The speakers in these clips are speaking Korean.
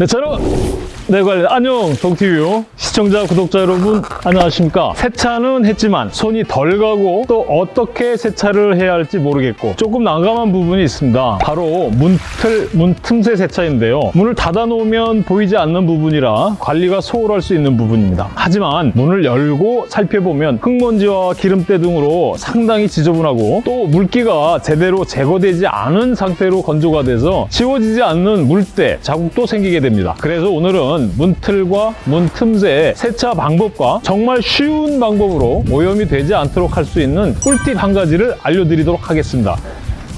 네, 저는 네, 관련 안녕 동티뷰 시청자 구독자 여러분 안녕하십니까? 세차는 했지만 손이 덜 가고 또 어떻게 세차를 해야 할지 모르겠고 조금 난감한 부분이 있습니다. 바로 문틀 문 틈새 세차인데요. 문을 닫아 놓으면 보이지 않는 부분이라 관리가 소홀할 수 있는 부분입니다. 하지만 문을 열고 살펴보면 흙먼지와 기름때 등으로 상당히 지저분하고 또 물기가 제대로 제거되지 않은 상태로 건조가 돼서 지워지지 않는 물때 자국도 생기게 됩니다. 그래서 오늘은 문틀과 문 틈새 세차 방법과 정말 쉬운 방법으로 오염이 되지 않도록 할 수 있는 꿀팁 한 가지를 알려드리도록 하겠습니다.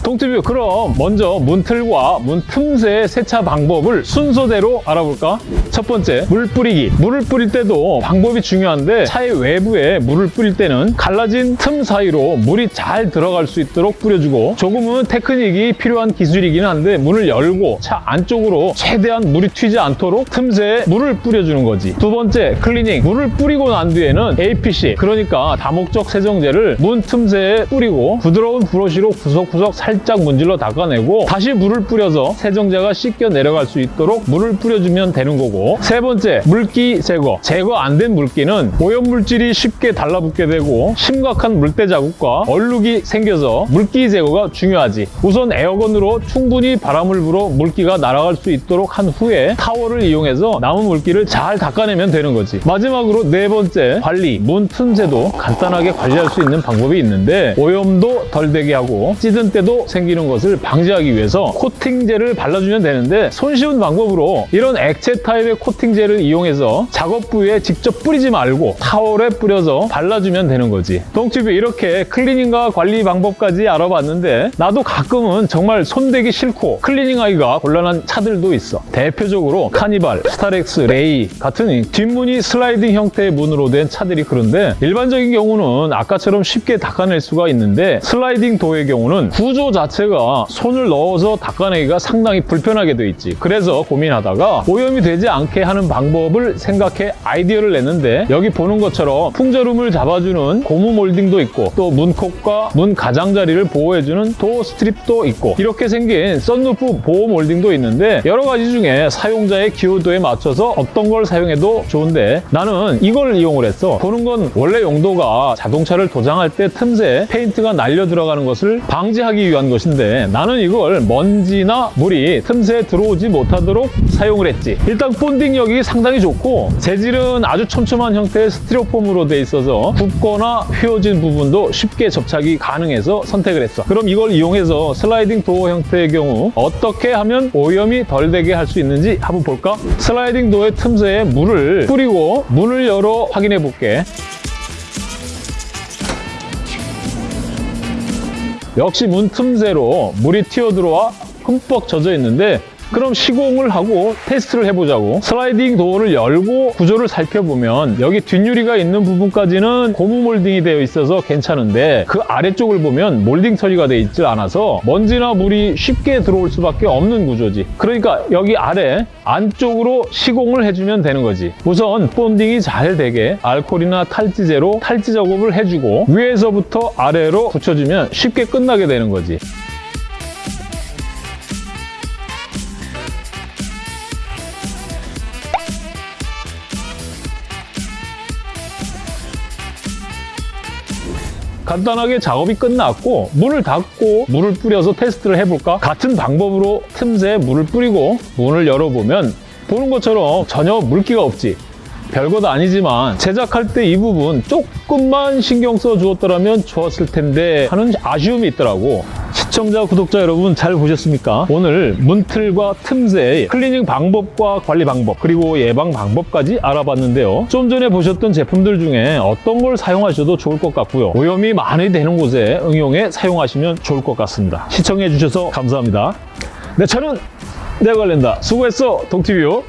동튜브 그럼 먼저 문틀과 문 틈새 세차 방법을 순서대로 알아볼까? 첫 번째, 물 뿌리기. 물을 뿌릴 때도 방법이 중요한데 차의 외부에 물을 뿌릴 때는 갈라진 틈 사이로 물이 잘 들어갈 수 있도록 뿌려주고 조금은 테크닉이 필요한 기술이긴 한데 문을 열고 차 안쪽으로 최대한 물이 튀지 않도록 틈새에 물을 뿌려주는 거지. 두 번째, 클리닝. 물을 뿌리고 난 뒤에는 APC, 그러니까 다목적 세정제를 문 틈새에 뿌리고 부드러운 브러쉬로 구석구석 살짝 문질러 닦아내고 다시 물을 뿌려서 세정제가 씻겨 내려갈 수 있도록 물을 뿌려주면 되는 거고 세 번째, 물기 제거. 제거 안 된 물기는 오염물질이 쉽게 달라붙게 되고 심각한 물때 자국과 얼룩이 생겨서 물기 제거가 중요하지. 우선 에어건으로 충분히 바람을 불어 물기가 날아갈 수 있도록 한 후에 타월을 이용해서 남은 물기를 잘 닦아내면 되는 거지. 마지막으로 네 번째, 관리. 문 틈새도 간단하게 관리할 수 있는 방법이 있는데 오염도 덜 되게 하고 찌든 때도 생기는 것을 방지하기 위해서 코팅제를 발라주면 되는데 손쉬운 방법으로 이런 액체 타입의 코팅제를 이용해서 작업 부위에 직접 뿌리지 말고 타월에 뿌려서 발라주면 되는 거지. 동튜브 이렇게 클리닝과 관리 방법까지 알아봤는데 나도 가끔은 정말 손대기 싫고 클리닝하기가 곤란한 차들도 있어. 대표적으로 카니발, 스타렉스, 레이 같은 이 뒷문이 슬라이딩 형태의 문으로 된 차들이 그런데 일반적인 경우는 아까처럼 쉽게 닦아낼 수가 있는데 슬라이딩 도어의 경우는 구조 자체가 손을 넣어서 닦아내기가 상당히 불편하게 돼 있지. 그래서 고민하다가 오염이 되지 않게 하는 방법을 생각해 아이디어를 냈는데 여기 보는 것처럼 풍절음을 잡아주는 고무 몰딩도 있고 또 문콕과 문 가장자리를 보호해주는 door strip도 있고 이렇게 생긴 썬루프 보호 몰딩도 있는데 여러 가지 중에 사용자의 기호도에 맞춰서 어떤 걸 사용해도 좋은데 나는 이걸 이용을 했어. 보는 건 원래 용도가 자동차를 도장할 때 틈새 페인트가 날려 들어가는 것을 방지하기 위한 것인데 나는 이걸 먼지나 물이 틈새에 들어오지 못하도록 사용을 했지. 일단 본딩력이 상당히 좋고 재질은 아주 촘촘한 형태의 스티로폼으로 돼 있어서 굽거나 휘어진 부분도 쉽게 접착이 가능해서 선택을 했어. 그럼 이걸 이용해서 슬라이딩 도어 형태의 경우 어떻게 하면 오염이 덜 되게 할 수 있는지 한번 볼까? 슬라이딩 도어의 틈새에 물을 뿌리고 문을 열어 확인해 볼게. 역시 문 틈새로 물이 튀어들어와 흠뻑 젖어 있는데 그럼 시공을 하고 테스트를 해보자고. 슬라이딩 도어를 열고 구조를 살펴보면 여기 뒷유리가 있는 부분까지는 고무 몰딩이 되어 있어서 괜찮은데 그 아래쪽을 보면 몰딩 처리가 되어 있지 않아서 먼지나 물이 쉽게 들어올 수밖에 없는 구조지. 그러니까 여기 아래 안쪽으로 시공을 해주면 되는 거지. 우선 본딩이 잘 되게 알코올이나 탈지제로 탈지 작업을 해주고 위에서부터 아래로 붙여주면 쉽게 끝나게 되는 거지 간단하게 작업이 끝났고 문을 닫고 물을 뿌려서 테스트를 해볼까? 같은 방법으로 틈새에 물을 뿌리고 문을 열어보면 보는 것처럼 전혀 물기가 없지 별것 아니지만 제작할 때 이 부분 조금만 신경 써 주었더라면 좋았을 텐데 하는 아쉬움이 있더라고 시청자, 구독자 여러분 잘 보셨습니까? 오늘 문틀과 틈새 클리닝 방법과 관리 방법 그리고 예방 방법까지 알아봤는데요. 좀 전에 보셨던 제품들 중에 어떤 걸 사용하셔도 좋을 것 같고요. 오염이 많이 되는 곳에 응용해 사용하시면 좋을 것 같습니다. 시청해 주셔서 감사합니다. 네, 저는 내관련다 수고했어, 동티뷰.